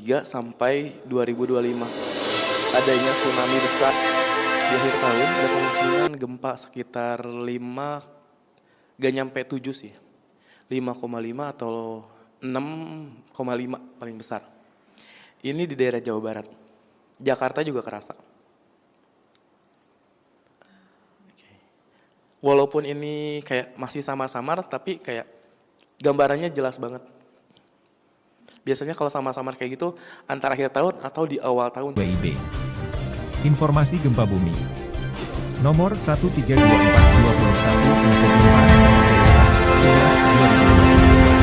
2023 sampai 2025 adanya tsunami besar di akhir tahun ada kemungkinan gempa sekitar 5 gak nyampe 7 sih. 5,5 atau 6,5 paling besar. Ini di daerah Jawa Barat. Jakarta juga kerasa. Walaupun ini kayak masih samar-samar tapi kayak gambarannya jelas banget Biasanya kalau sama-sama kayak gitu antara akhir tahun atau di awal tahun. WIB. Informasi gempa bumi. Nomor 132421 untuk gempa 11 11 2022.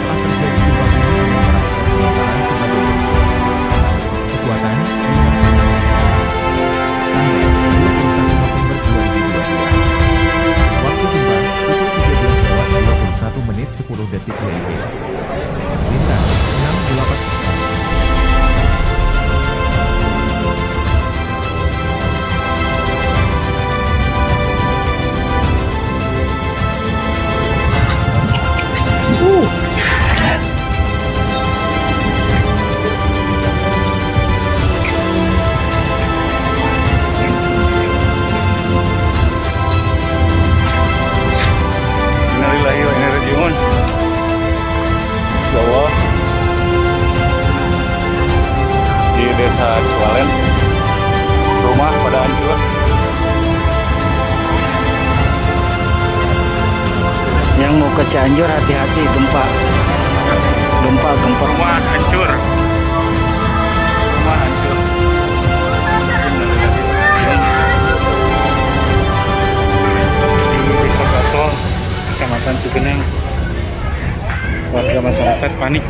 Telah terjadi gempa bumi dengan karakter sementara sebagai berikut. Kekuatan 5,9 skala. Tanggal 21 November 2022. Waktu gempa pukul 13 lewat 21 menit 10 detik WIB. Di desa Cualen, rumah pada hancur. Yang mau ke Cianjur hati-hati gempa. Gempa, gempa. Rumah hancur. Rumah hancur. Di Desa Gasol, Kecamatan Cugenang. Warga masyarakat panik.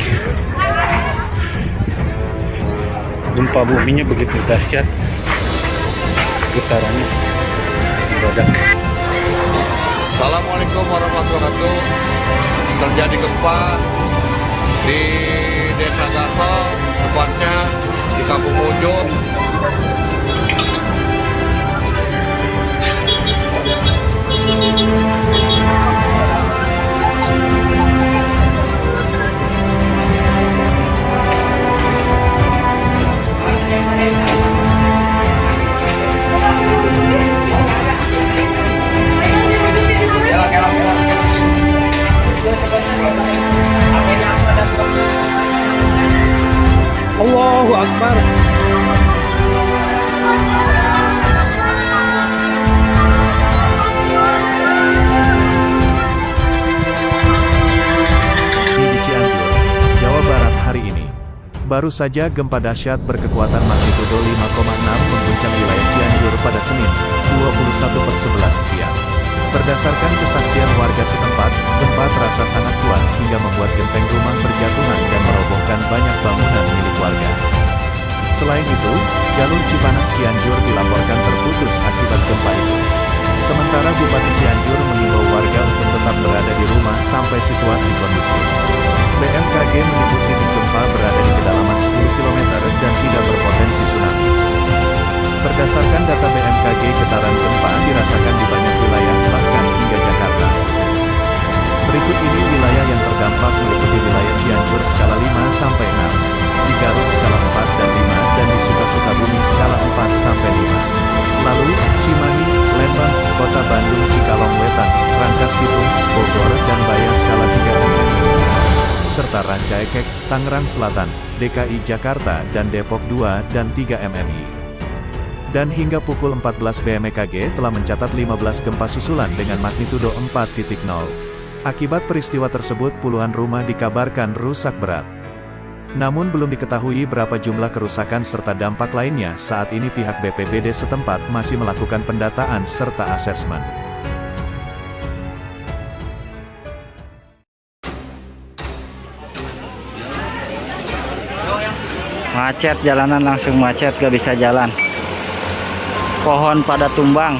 Gempa buminya begitu dahsyat. Getarannya mendadak. Assalamualaikum warahmatullahi wabarakatuh. Terjadi gempa di Desa Gaso, Allahu Akbar. di Cianjur, Jawa Barat hari ini. Baru saja gempa dahsyat berkekuatan magnitudo 5,6 mengguncang wilayah Cianjur pada Senin, 21 per 11 siang. Berdasarkan kesaksian warga setempat, gempa terasa sangat hingga membuat genteng rumah berjatuhan dan merobohkan banyak bangunan milik warga. Selain itu, jalur Cipanas Cianjur dilaporkan terputus akibat gempa itu. Sementara Bupati Cianjur mengimbau warga untuk tetap berada di rumah sampai situasi kondusif. BMKG menyebut titik gempa berada di kedalaman 10 km dan tidak berpotensi tsunami. Berdasarkan data BMKG, getaran gempa sampai 6, di Garut skala 4 dan 5 dan di Suka-Sukabumi skala 4 sampai 5. Lalu, Cimahi, Lembang, Kota Bandung, Cikalong Wetan, Rangkas Bitung, Bogor dan Bayang skala 3 mm. Serta Rancaekek, Tangerang Selatan, DKI Jakarta dan Depok 2 dan 3 MMI. Dan hingga pukul 14 BMKG telah mencatat 15 gempa susulan dengan magnitudo 4.0. Akibat peristiwa tersebut puluhan rumah dikabarkan rusak berat. Namun belum diketahui berapa jumlah kerusakan serta dampak lainnya saat ini pihak BPBD setempat masih melakukan pendataan serta asesmen. Macet jalanan langsung macet gak bisa jalan. Pohon pada tumbang.